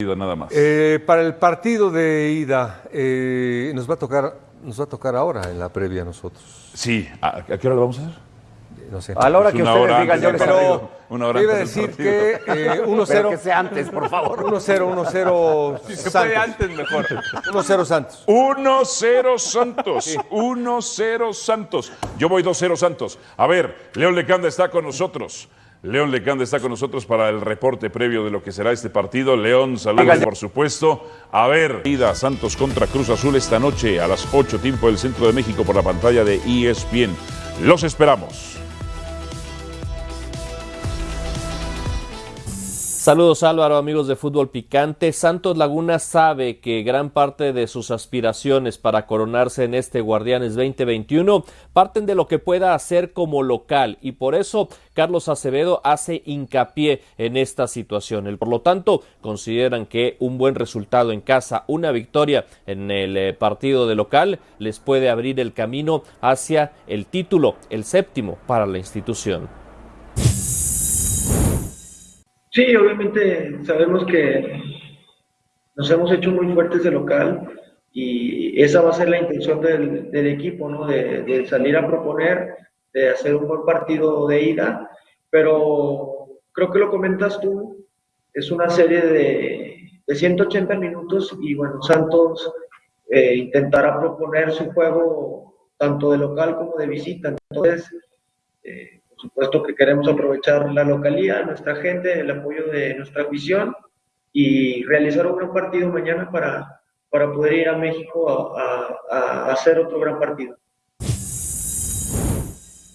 nada más. Eh, para el partido de ida, eh, nos va a tocar, nos va a tocar ahora en la previa a nosotros. Sí, ¿a, a qué hora lo vamos a hacer? No sé. A la hora Pues que ustedes hora digan, yo les pero. Una hora iba a decir que eh, 1-0. Pero que sea antes, por favor. 1-0, 1-0 Si se Santos. puede antes, mejor. 1-0 Santos. 1-0 Santos. 1-0 Santos. Yo voy 2-0 Santos. A ver, León Lecanda está con nosotros. León Lecanda está con nosotros para el reporte previo de lo que será este partido. León, saludos por supuesto. A ver, ida Santos contra Cruz Azul esta noche a las 8 tiempo del Centro de México por la pantalla de ESPN. Los esperamos. Saludos Álvaro, amigos de Fútbol Picante. Santos Laguna sabe que gran parte de sus aspiraciones para coronarse en este Guardianes 2021 parten de lo que pueda hacer como local y por eso Carlos Acevedo hace hincapié en esta situación. Por lo tanto, consideran que un buen resultado en casa, una victoria en el eh, partido de local, les puede abrir el camino hacia el título, el séptimo para la institución. Sí, obviamente sabemos que nos hemos hecho muy fuertes de local y esa va a ser la intención del, equipo, ¿no? De, de salir a proponer, de hacer un buen partido de ida, pero creo que lo comentas tú, es una serie de, de 180 minutos y bueno, Santos eh, intentará proponer su juego tanto de local como de visita. Entonces, eh, supuesto que queremos aprovechar la localía, nuestra gente, el apoyo de nuestra afición y realizar un gran partido mañana para, para poder ir a México a- a hacer otro gran partido.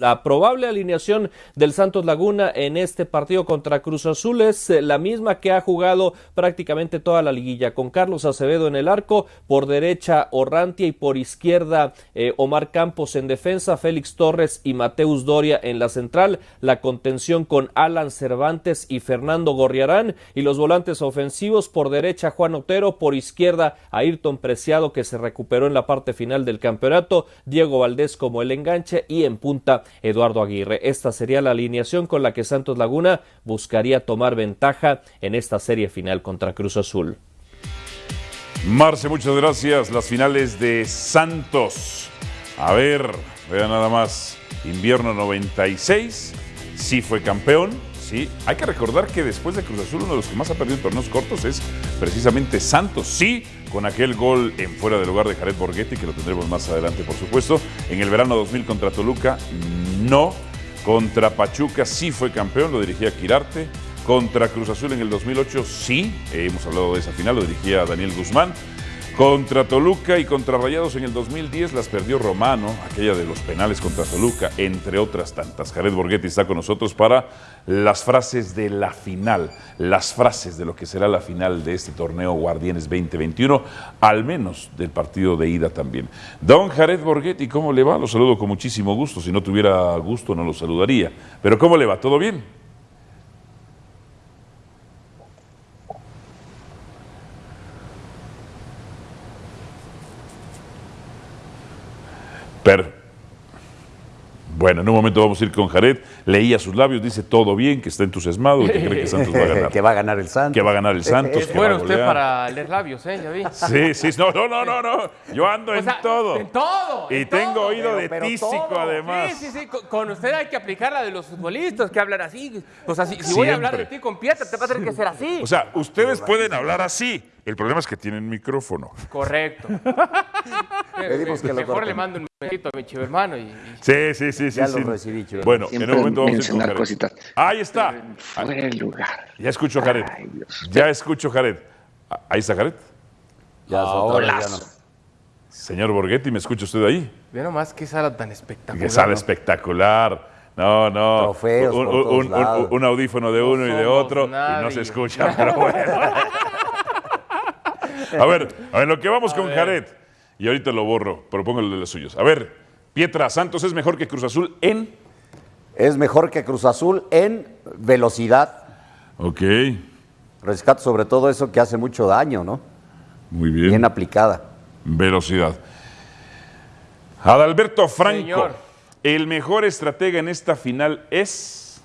La probable alineación del Santos Laguna en este partido contra Cruz Azul es eh, la misma que ha jugado prácticamente toda la liguilla, con Carlos Acevedo en el arco, por derecha Orrantia y por izquierda eh, Omar Campos en defensa, Félix Torres y Mateus Doria en la central, la contención con Alan Cervantes y Fernando Gorriarán y los volantes ofensivos por derecha Juan Otero, por izquierda Ayrton Preciado que se recuperó en la parte final del campeonato, Diego Valdés como el enganche y en punta Eduardo Aguirre. Esta sería la alineación con la que Santos Laguna buscaría tomar ventaja en esta serie final contra Cruz Azul. Marce, muchas gracias. Las finales de Santos. A ver, vean nada más. Invierno 96. Sí fue campeón. Sí. Hay que recordar que después de Cruz Azul, uno de los que más ha perdido en torneos cortos es precisamente Santos. Sí, con aquel gol en fuera de lugar de Jared Borghetti, que lo tendremos más adelante, por supuesto. En el verano 2000 contra Toluca, no. Contra Pachuca sí fue campeón, lo dirigía Quirarte. Contra Cruz Azul en el 2008, sí, hemos hablado de esa final, lo dirigía Daniel Guzmán. Contra Toluca y contra Rayados en el 2010 las perdió Romano, aquella de los penales contra Toluca, entre otras tantas. Jared Borghetti está con nosotros para las frases de la final, las frases de lo que será la final de este torneo Guardianes 2021, al menos del partido de ida también. Don Jared Borghetti, ¿cómo le va? Lo saludo con muchísimo gusto. Si no tuviera gusto no lo saludaría. Pero ¿cómo le va? ¿Todo bien? Bueno, en un momento vamos a ir con Jared. Leía sus labios, dice todo bien, que está entusiasmado y que cree que Santos va a ganar. que va a ganar el Santos. Que va a ganar el Santos. Es bueno usted para leer labios, ¿eh? Ya vi. Sí, sí, no, no, no, no, no. Yo ando O en sea, todo. En todo. Y en tengo todo. oído de pero tísico, todo. además. Sí, sí, sí. Con, usted hay que aplicar la de los futbolistas que hablan así. O sea, si, si voy a hablar de ti con Pietra, te va a tener que ser así. O sea, ustedes pueden hablar así. El problema es que tienen micrófono. Correcto. Pedimos que lo Mejor corten. le mando un mensajito a mi chivo hermano y, y- Sí, sí, sí, sí. Ya sí. lo recibí, Chivo. Bueno, en un momento vamos a mencionar Jared. cositas. Ahí está. Fuera de lugar. Ya escucho a Jared. Ay, Dios. Ya escucho a Jared. Ah, Ahí está Jared. Ya, no. Señor Borghetti, ¿me escucha usted ahí? Ve nomás qué sala tan espectacular. Que sale ¿no? espectacular. No, no. Trofeos un, por un- todos un- lados. un audífono de No uno y de otro y no se escucha, pero bueno. A ver, a ver, lo que vamos con Jared. Y ahorita lo borro, pero pongo el de los suyos. A ver, Pietra, Santos es mejor que Cruz Azul en. Es mejor que Cruz Azul en velocidad. Ok, Rescato sobre todo eso que hace mucho daño, ¿no? muy bien. Bien aplicada. Velocidad. Adalberto Franco, Señor. el mejor estratega en esta final es.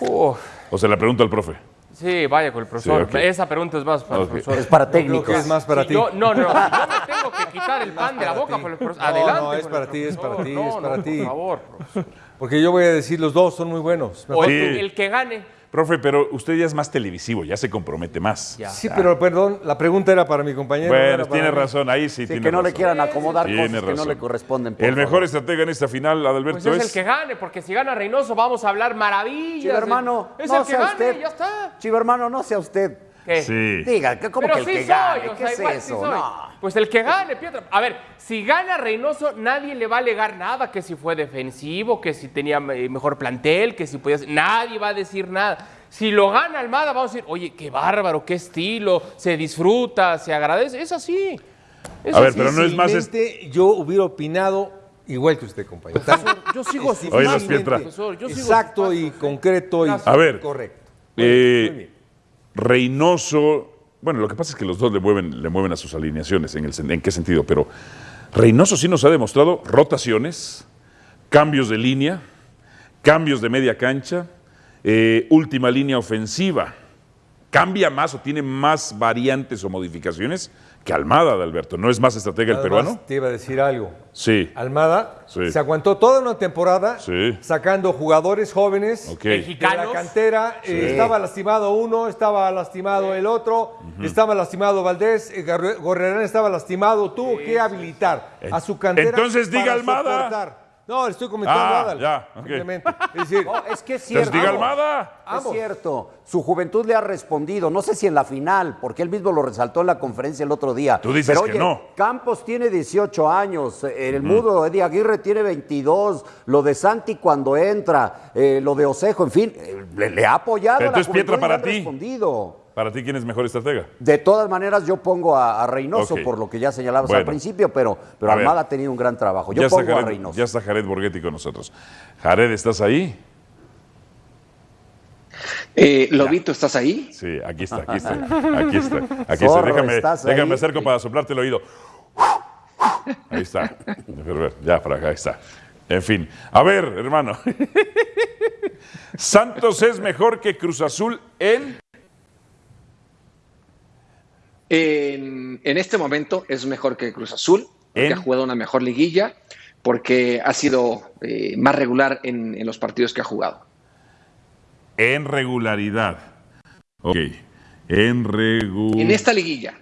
Uf, O se la pregunta al profe. Sí, vaya con el profesor. ok. Esa pregunta es más para Ok. el profesor. Es para Creo técnicos. que es más para Si ti. yo- no, no, no. yo me tengo que quitar el pan de la boca por el profesor. No, Adelante. no, es con para ti, es para ti, No, es para no, ti. Por favor, profesor. Porque yo voy a decir, los dos son muy buenos. O Mejor el, Sí. el que gane. Profe, pero usted ya es más televisivo, ya se compromete más. Ya. Sí, pero perdón, la pregunta era para mi compañero. no Bueno, tiene razón, ahí sí, Sí, tiene que no le quieran acomodar Tiene cosas que no le corresponden. El mejor favor. estratega en esta final, Adalberto, Pues es es... el que gane, porque si gana Reynoso vamos a hablar maravillas. Chivo hermano, Es no el que sea gane, usted. ya está. Chivo hermano, no sea usted. ¿Qué? Sí. Diga, que ¿cómo Pero que el sí que soy, gane? o ¿Qué sea, es igual sí eso? soy. No. Pues el que gane, Pietro. A ver, si gana Reynoso, nadie le va a alegar nada, que si fue defensivo, que si tenía mejor plantel, que si podía ser- Nadie va a decir nada. Si lo gana Almada, vamos a decir, oye, qué bárbaro, qué estilo, se disfruta, se agradece. Es así. Es A ver, así. pero no es más es- Difícilmente Yo hubiera opinado igual que usted, compañero. Yo sigo Oye, Pietra. profesor, yo sigo sus Exacto y ¿eh? concreto y A ver. correcto. Eh, Muy bien. Reynoso, bueno, lo que pasa es que los dos le mueven, le mueven a sus alineaciones, ¿en, el, ¿en qué sentido? Pero Reynoso sí nos ha demostrado rotaciones, cambios de línea, cambios de media cancha, eh, última línea ofensiva. ¿Cambia más o tiene más variantes o modificaciones que Almada, de Alberto? ¿No es más estratega el peruano? Te iba a decir algo. Sí. Almada Sí. se aguantó toda una temporada Sí. sacando jugadores jóvenes Ok. de la cantera. eh, estaba lastimado uno, estaba lastimado el otro, estaba lastimado Valdés, eh, Gorrerán estaba lastimado. Tuvo que habilitar a su cantera. Entonces diga para Almada. soportar. No, le estoy comentando Ah, Adal, ya, ok. simplemente. Es decir, No, es que es Entonces cierto. diga Almada. Es cierto. Su juventud le ha respondido. No sé si en la final, porque él mismo lo resaltó en la conferencia el otro día. Tú dices Pero, que oye, no. Campos tiene 18 años. En el mudo, Eddie Aguirre tiene 22. Lo de Santi cuando entra. eh, lo de Osejo, en fin. eh, le, le ha apoyado. Pero a la entonces, Pietra, juventud y le para han ti. respondido. ¿Para ti quién es mejor estratega? De todas maneras, yo pongo a, a Reynoso por lo que ya señalabas al principio, pero, pero A ver. Almada ha tenido un gran trabajo. Yo ya, pongo a Reynoso. ya está Jared Borghetti con nosotros. Jared, ¿estás ahí? Eh, Lobito, ¿estás ahí? Sí, aquí está, aquí está, aquí está. Aquí está. Déjame, ¿estás déjame ahí? acerco para soplarte el oído. Ahí está. Ya, para acá, ahí está. En fin. A ver, hermano. Santos es mejor que Cruz Azul en... En, en este momento es mejor que Cruz Azul, ¿En? ha jugado una mejor liguilla, porque ha sido eh, más regular en, en los partidos que ha jugado. En regularidad. Ok. En regularidad. En esta liguilla,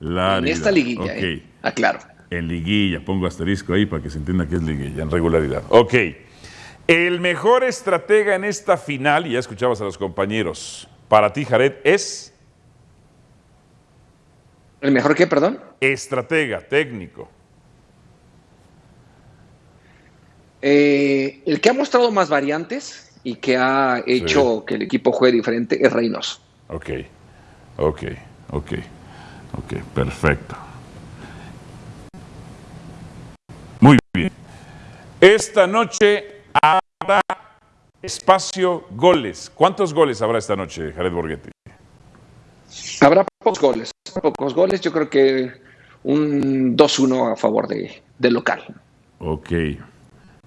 en esta liguilla, Ok. eh, aclaro. En liguilla, pongo asterisco ahí para que se entienda que es liguilla, en regularidad. Ok. El mejor estratega en esta final, y ya escuchabas a los compañeros, para ti, Jared, es ¿El mejor que, perdón? estratega, técnico. Eh, el que ha mostrado más variantes y que ha hecho que el equipo juegue diferente es Reynoso. Ok, ok, ok, ok, perfecto. Muy bien. Esta noche habrá espacio goles. ¿Cuántos goles habrá esta noche, Jared Borghetti? Habrá pocos goles, pocos goles, yo creo que un 2-1 a favor de, del local. Ok. Eh,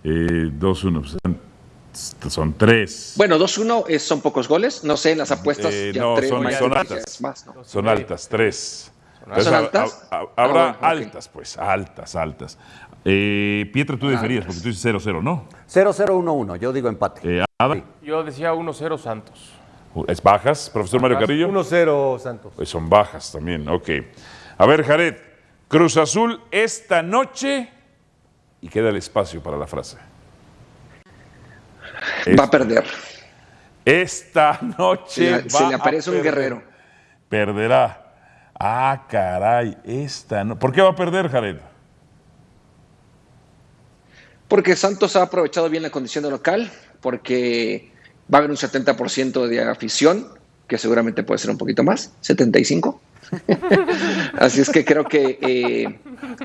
2-1. pues, son- tres. Bueno, 2-1 es- son pocos goles, no sé, en las apuestas Eh, ya no, tres, son- altas. más, ¿no? Son altas, tres. ¿Son altas? ha- habrá Ah, bueno, altas, pues, altas, altas. Eh, Pietra, tú diferías, porque tú dices 0-0, ¿no? 0-0-1-1, yo digo empate. Eh, Ada, Yo decía 1-0 Santos. ¿Es bajas, profesor Mario. Carrillo? 1-0 Santos. Pues son bajas también, ok. A ver, Jared, Cruz Azul esta noche y queda el espacio para la frase. Va a perder. Esta Se noche le, se le a aparece un perder. guerrero. Perderá. Ah, caray, esta no. ¿Por qué va a perder, Jared? Porque Santos ha aprovechado bien la condición de local, porque va a haber un 70% de afición, que seguramente puede ser un poquito más, 75. Así es que creo que eh,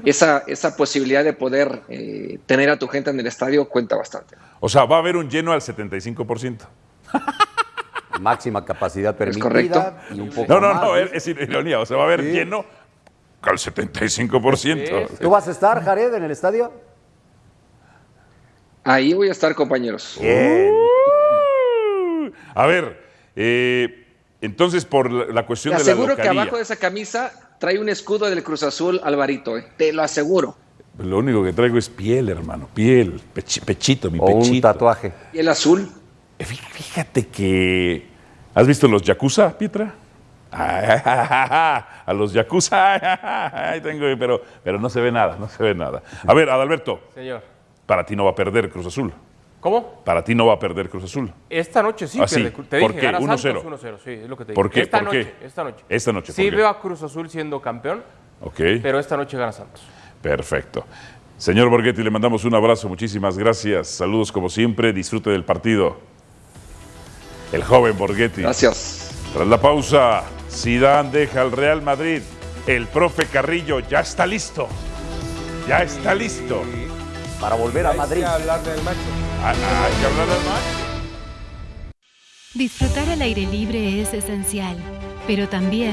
esa, esa posibilidad de poder eh, tener a tu gente en el estadio cuenta bastante. O sea, va a haber un lleno al 75%. Máxima capacidad permitida correcto. y un poco No, no, más. no, es, es ironía. O sea, va a haber lleno al 75%. ¿Tú vas a estar, Jared, en el estadio? Ahí voy a estar, compañeros. Uh, a ver, eh, entonces por la, la cuestión Te de la aseguro que abajo de esa camisa trae un escudo del Cruz Azul Alvarito, eh. te lo aseguro. Lo único que traigo es piel, hermano, piel, pechi- pechito, mi O un pechito. tatuaje. Y el azul, Eh, fí- Fíjate que. ¿Has visto los Yakuza, Pietra? A los Yakuza. Ahí tengo, pero, pero no se ve nada, no se ve nada. A ver, Adalberto, Señor. para ti no va a perder Cruz Azul. ¿Cómo? Para ti no va a perder Cruz Azul. Esta noche sí, Ah, sí. pierde. Te ¿Por dije, qué? gana 1-0. Santos 1-0, sí, es lo que te dije. ¿Por qué? Esta ¿Por qué? noche, esta noche. Esta noche, Sí veo a Cruz Azul siendo campeón, Ok, pero esta noche gana Santos. perfecto. Señor Borghetti, le mandamos un abrazo, muchísimas gracias. Saludos como siempre, disfrute del partido. El joven Borghetti. gracias. Tras la pausa, Zidane deja al Real Madrid. El profe Carrillo ya está listo. Ya está listo. Para volver a Madrid. hablar del macho. Hay que hablar al más. Disfrutar al aire libre es esencial, pero también